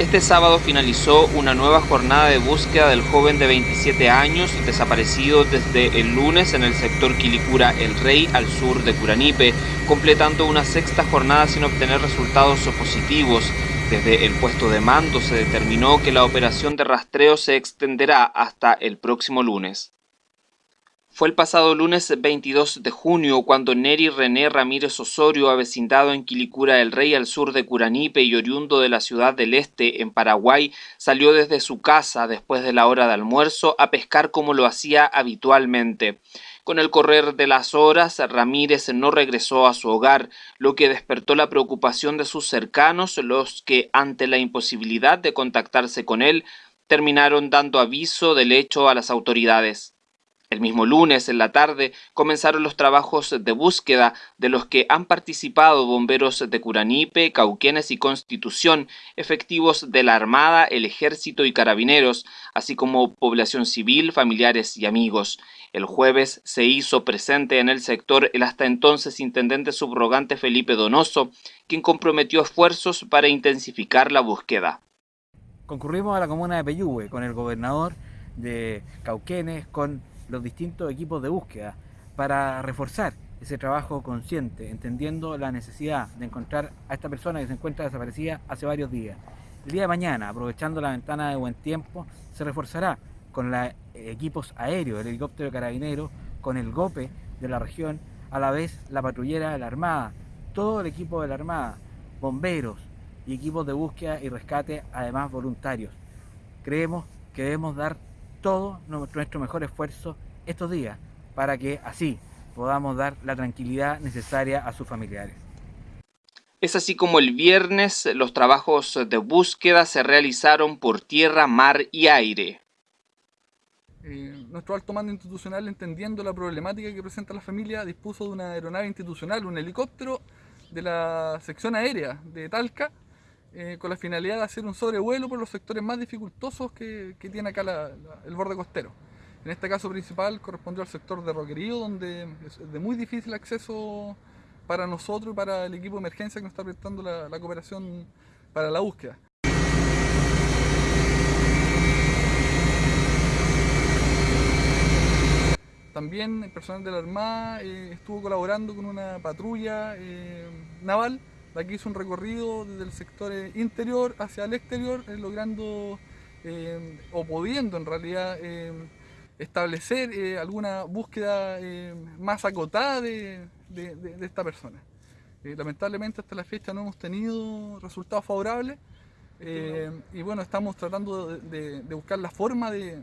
Este sábado finalizó una nueva jornada de búsqueda del joven de 27 años desaparecido desde el lunes en el sector Quilicura El Rey al sur de Curanipe, completando una sexta jornada sin obtener resultados positivos. Desde el puesto de mando se determinó que la operación de rastreo se extenderá hasta el próximo lunes. Fue el pasado lunes 22 de junio cuando Neri René Ramírez Osorio, avecindado en Quilicura del Rey al sur de Curanipe y oriundo de la ciudad del Este, en Paraguay, salió desde su casa después de la hora de almuerzo a pescar como lo hacía habitualmente. Con el correr de las horas, Ramírez no regresó a su hogar, lo que despertó la preocupación de sus cercanos, los que, ante la imposibilidad de contactarse con él, terminaron dando aviso del hecho a las autoridades. El mismo lunes, en la tarde, comenzaron los trabajos de búsqueda de los que han participado bomberos de Curanipe, Cauquenes y Constitución, efectivos de la Armada, el Ejército y Carabineros, así como población civil, familiares y amigos. El jueves se hizo presente en el sector el hasta entonces intendente subrogante Felipe Donoso, quien comprometió esfuerzos para intensificar la búsqueda. Concurrimos a la comuna de Peyúgue con el gobernador de Cauquenes, con los distintos equipos de búsqueda para reforzar ese trabajo consciente, entendiendo la necesidad de encontrar a esta persona que se encuentra desaparecida hace varios días. El día de mañana, aprovechando la ventana de buen tiempo, se reforzará con los equipos aéreos, el helicóptero carabinero, con el GOPE de la región, a la vez la patrullera de la Armada, todo el equipo de la Armada, bomberos y equipos de búsqueda y rescate, además voluntarios. Creemos que debemos dar todo nuestro mejor esfuerzo estos días para que así podamos dar la tranquilidad necesaria a sus familiares. Es así como el viernes los trabajos de búsqueda se realizaron por tierra, mar y aire. Eh, nuestro alto mando institucional, entendiendo la problemática que presenta la familia, dispuso de una aeronave institucional, un helicóptero de la sección aérea de Talca, eh, con la finalidad de hacer un sobrevuelo por los sectores más dificultosos que, tiene acá el borde costero. En este caso principal correspondió al sector de Roquerío, donde es de muy difícil acceso para nosotros y para el equipo de emergencia que nos está prestando la, cooperación para la búsqueda. También el personal de la Armada eh, estuvo colaborando con una patrulla eh, naval la que hizo un recorrido desde el sector eh, interior hacia el exterior, eh, logrando eh, o pudiendo en realidad establecer alguna búsqueda más acotada de, esta persona. lamentablemente hasta la fecha no hemos tenido resultados favorables y bueno, estamos tratando de, buscar la forma de,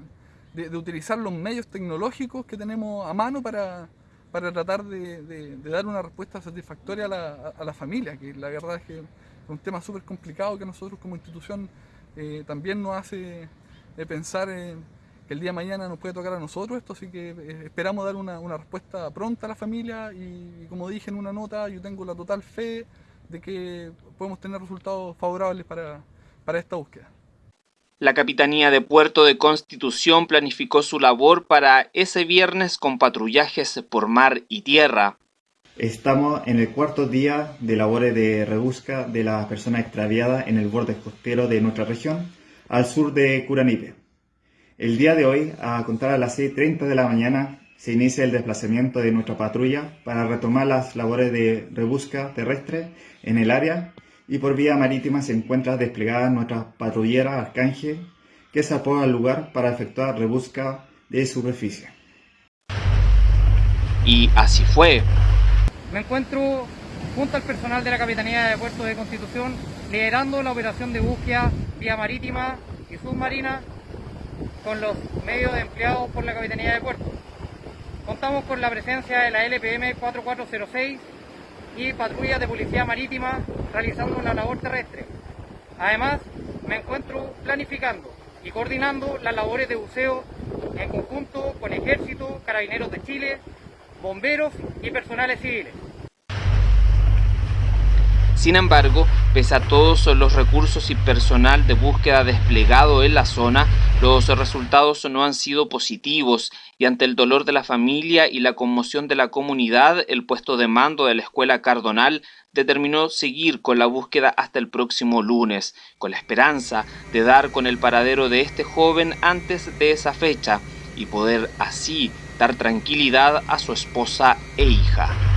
utilizar los medios tecnológicos que tenemos a mano para, para tratar de, dar una respuesta satisfactoria a la, familia, que la verdad es que es un tema súper complicado que nosotros como institución eh, también nos hace pensar que el día de mañana nos puede tocar a nosotros esto, así que eh, esperamos dar una, respuesta pronta a la familia y, como dije en una nota, yo tengo la total fe de que podemos tener resultados favorables para esta búsqueda. La Capitanía de Puerto de Constitución planificó su labor para ese viernes con patrullajes por mar y tierra. Estamos en el cuarto día de labores de rebusca de las personas extraviadas en el borde costero de nuestra región, al sur de Curanipe. El día de hoy, a contar a las 6.30 de la mañana, se inicia el desplazamiento de nuestra patrulla para retomar las labores de rebusca terrestre en el área y por vía marítima se encuentra desplegada nuestra patrullera Arcángel que se apoya al lugar para efectuar rebusca de superficie. Y así fue. Me encuentro junto al personal de la Capitanía de Puerto de Constitución liderando la operación de búsqueda vía marítima y submarina con los medios empleados por la Capitanía de Puerto. Contamos con la presencia de la LPM 4406 y patrullas de policía marítima realizando una labor terrestre. Además, me encuentro planificando y coordinando las labores de buceo en conjunto con Ejército, Carabineros de Chile, bomberos y personales civiles. Sin embargo, pese a todos los recursos y personal de búsqueda desplegado en la zona, los resultados no han sido positivos y ante el dolor de la familia y la conmoción de la comunidad, el puesto de mando de la escuela Cardonal determinó seguir con la búsqueda hasta el próximo lunes, con la esperanza de dar con el paradero de este joven antes de esa fecha y poder así dar tranquilidad a su esposa e hija.